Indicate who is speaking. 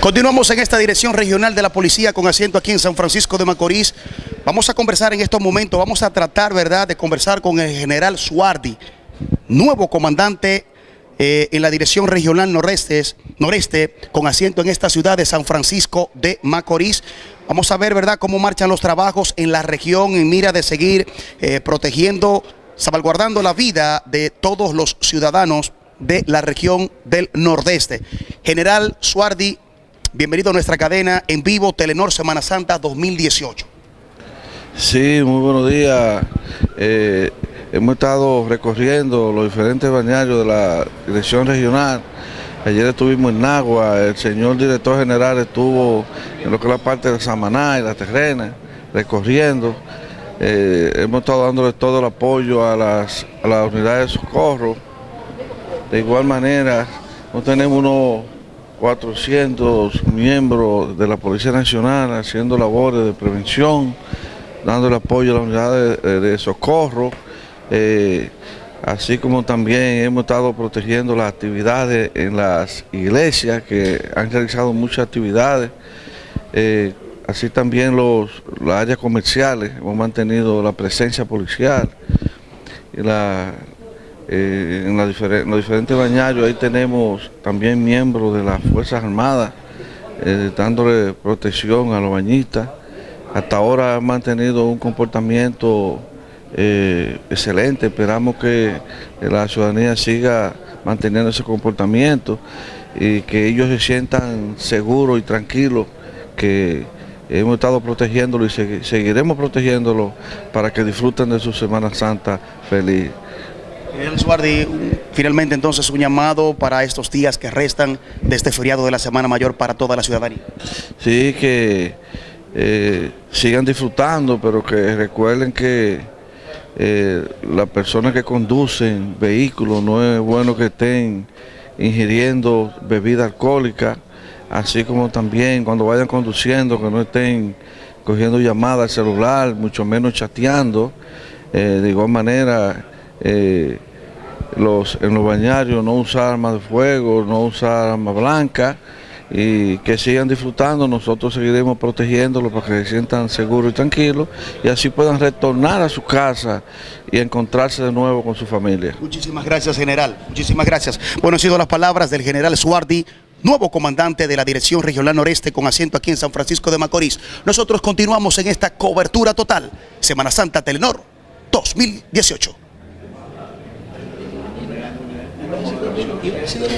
Speaker 1: Continuamos en esta dirección regional de la policía con asiento aquí en San Francisco de Macorís. Vamos a conversar en estos momentos, vamos a tratar, ¿verdad?, de conversar con el general Suardi, nuevo comandante eh, en la dirección regional noreste, con asiento en esta ciudad de San Francisco de Macorís. Vamos a ver, ¿verdad?, cómo marchan los trabajos en la región en mira de seguir eh, protegiendo, salvaguardando la vida de todos los ciudadanos de la región del Nordeste. General Suardi, bienvenido a nuestra cadena en vivo Telenor Semana Santa 2018.
Speaker 2: Sí, muy buenos días. Eh, hemos estado recorriendo los diferentes bañarios de la dirección regional. Ayer estuvimos en Nagua, el señor director general estuvo en lo que es la parte de Samaná y la terrena, recorriendo. Eh, hemos estado dándole todo el apoyo a las, a las unidades de socorro de igual manera, no tenemos unos 400 miembros de la Policía Nacional haciendo labores de prevención, dando el apoyo a las unidades de, socorro, eh, así como también hemos estado protegiendo las actividades en las iglesias que han realizado muchas actividades, eh, así también los, las áreas comerciales, hemos mantenido la presencia policial y la, eh, en, los diferentes bañarios ahí tenemos también miembros de las Fuerzas Armadas eh, dándole protección a los bañistas. Hasta ahora han mantenido un comportamiento eh, excelente, esperamos que la ciudadanía siga manteniendo ese comportamiento y que ellos se sientan seguros y tranquilos que hemos estado protegiéndolo y seguiremos protegiéndolo para que disfruten de su Semana Santa feliz.
Speaker 1: El Suardi, finalmente entonces un llamado para estos días que restan de este feriado de la Semana Mayor para toda la ciudadanía.
Speaker 2: Sí, que eh, sigan disfrutando, pero que recuerden que eh, las personas que conducen vehículos no es bueno que estén ingiriendo bebida alcohólica, así como también cuando vayan conduciendo que no estén cogiendo llamadas al celular, mucho menos chateando. Eh, de igual manera, los, en los bañarios no usar armas de fuego, no usar armas blancas y que sigan disfrutando, nosotros seguiremos protegiéndolos para que se sientan seguros y tranquilos y así puedan retornar a su casa y encontrarse de nuevo con su familia.
Speaker 1: Muchísimas gracias, general. Muchísimas gracias. Bueno, han sido las palabras del general Suardi, nuevo comandante de la Dirección Regional Noreste con asiento aquí en San Francisco de Macorís. Nosotros continuamos en esta cobertura total. Semana Santa Telenor 2018. eu,